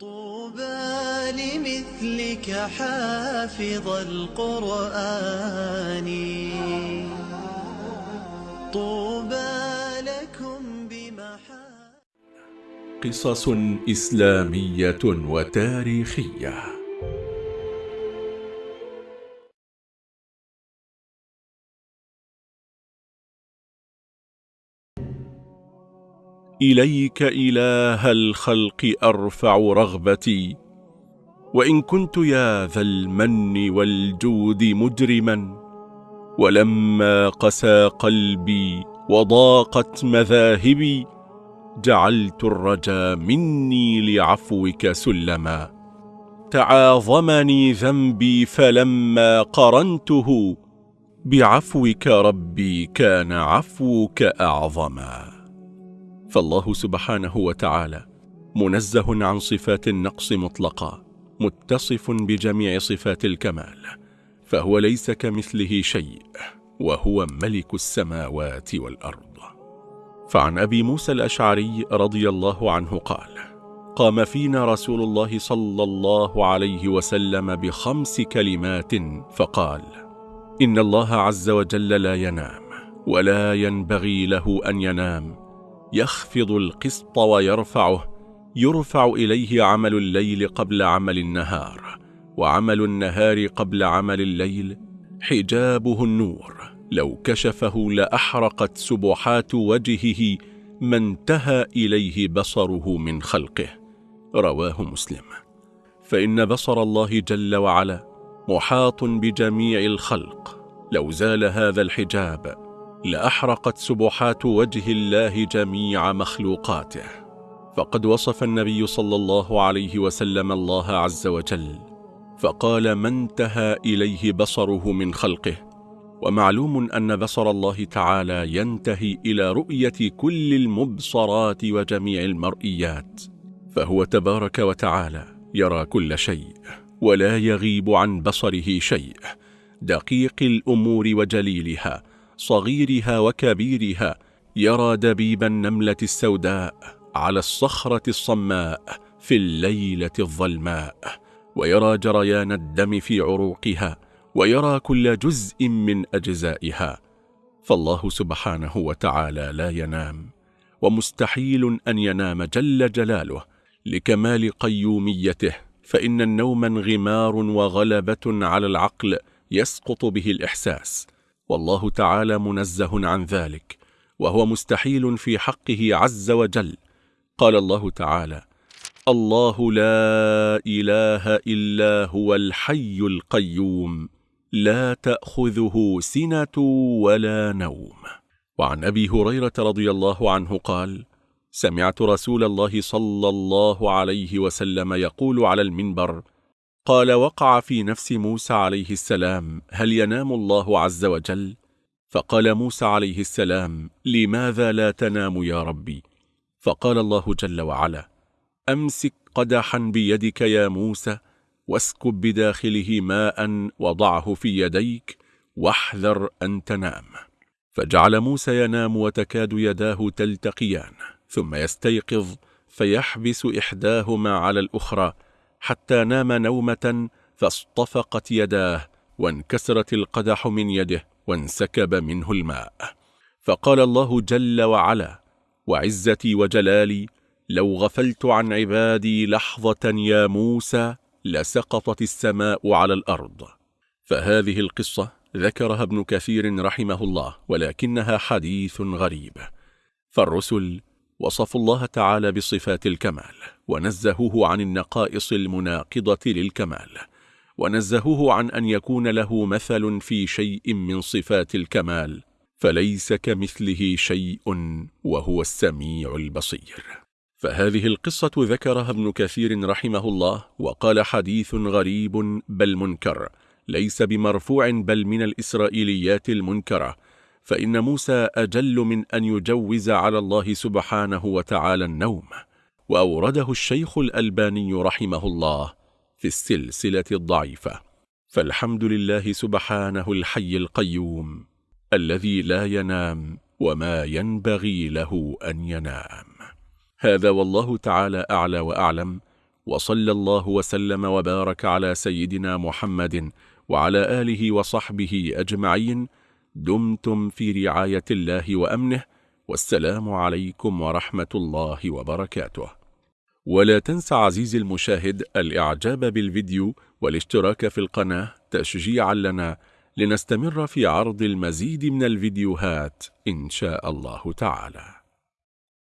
طوبى لمثلك حافظ القرآن. طوبى لكم بمحا قصص إسلامية وتاريخية. إليك إله الخلق أرفع رغبتي. وإن كنت يا ذا المن والجود مجرما ولما قسى قلبي وضاقت مذاهبي جعلت الرجا مني لعفوك سلما. تعاظمني ذنبي فلما قرنته بعفوك ربي كان عفوك أعظما. فالله سبحانه وتعالى منزه عن صفات النقص مطلقا متصف بجميع صفات الكمال فهو ليس كمثله شيء وهو ملك السماوات والأرض. فعن أبي موسى الأشعري رضي الله عنه قال قام فينا رسول الله صلى الله عليه وسلم بخمس كلمات فقال إن الله عز وجل لا ينام ولا ينبغي له أن ينام يخفض القسط ويرفعه. يرفع إليه عمل الليل قبل عمل النهار وعمل النهار قبل عمل الليل حجابه النور. لو كشفه لأحرقت سبحات وجهه ما انتهى إليه بصره من خلقه. رواه مسلم. فإن بصر الله جل وعلا محاط بجميع الخلق. لو زال هذا الحجاب لأحرقت سبحات وجه الله جميع مخلوقاته. فقد وصف النبي صلى الله عليه وسلم الله عز وجل فقال ما انتهى إليه بصره من خلقه. ومعلوم أن بصر الله تعالى ينتهي إلى رؤية كل المبصرات وجميع المرئيات. فهو تبارك وتعالى يرى كل شيء ولا يغيب عن بصره شيء دقيق الأمور وجليلها صغيرها وكبيرها يرى دبيب النملة السوداء على الصخرة الصماء في الليلة الظلماء ويرى جريان الدم في عروقها ويرى كل جزء من أجزائها. فالله سبحانه وتعالى لا ينام ومستحيل أن ينام جل جلاله لكمال قيوميته فإن النوم انغمار وغلبة على العقل يسقط به الإحساس. والله تعالى منزه عن ذلك وهو مستحيل في حقه عز وجل. قال الله تعالى الله لا إله إلا هو الحي القيوم لا تأخذه سنة ولا نوم. وعن أبي هريرة رضي الله عنه قال سمعت رسول الله صلى الله عليه وسلم يقول على المنبر قال وقع في نفس موسى عليه السلام هل ينام الله عز وجل؟ فقال موسى عليه السلام لماذا لا تنام يا ربي؟ فقال الله جل وعلا أمسك قدحا بيدك يا موسى واسكب بداخله ماء وضعه في يديك واحذر أن تنام فجعل موسى ينام وتكاد يداه تلتقيان ثم يستيقظ فيحبس إحداهما على الأخرى حتى نام نومة فاصطفقت يداه وانكسرت القدح من يده وانسكب منه الماء. فقال الله جل وعلا وعزتي وجلالي لو غفلت عن عبادي لحظة يا موسى لسقطت السماء على الأرض. فهذه القصة ذكرها ابن كثير رحمه الله ولكنها حديث غريب. فالرسل وصفوا الله تعالى بصفات الكمال ونزهوه عن النقائص المناقضة للكمال ونزهوه عن أن يكون له مثل في شيء من صفات الكمال فليس كمثله شيء وهو السميع البصير. فهذه القصة ذكرها ابن كثير رحمه الله وقال حديث غريب بل منكر ليس بمرفوع بل من الإسرائيليات المنكرة فإن موسى أجل من أن يجوز على الله سبحانه وتعالى النوم. وأورده الشيخ الألباني رحمه الله في السلسلة الضعيفة. فالحمد لله سبحانه الحي القيوم الذي لا ينام وما ينبغي له أن ينام. هذا والله تعالى أعلى وأعلم. وصلى الله وسلم وبارك على سيدنا محمد وعلى آله وصحبه أجمعين. دمتم في رعاية الله وأمنه والسلام عليكم ورحمة الله وبركاته. ولا تنسى عزيزي المشاهد الإعجاب بالفيديو والاشتراك في القناة تشجيعا لنا لنستمر في عرض المزيد من الفيديوهات إن شاء الله تعالى.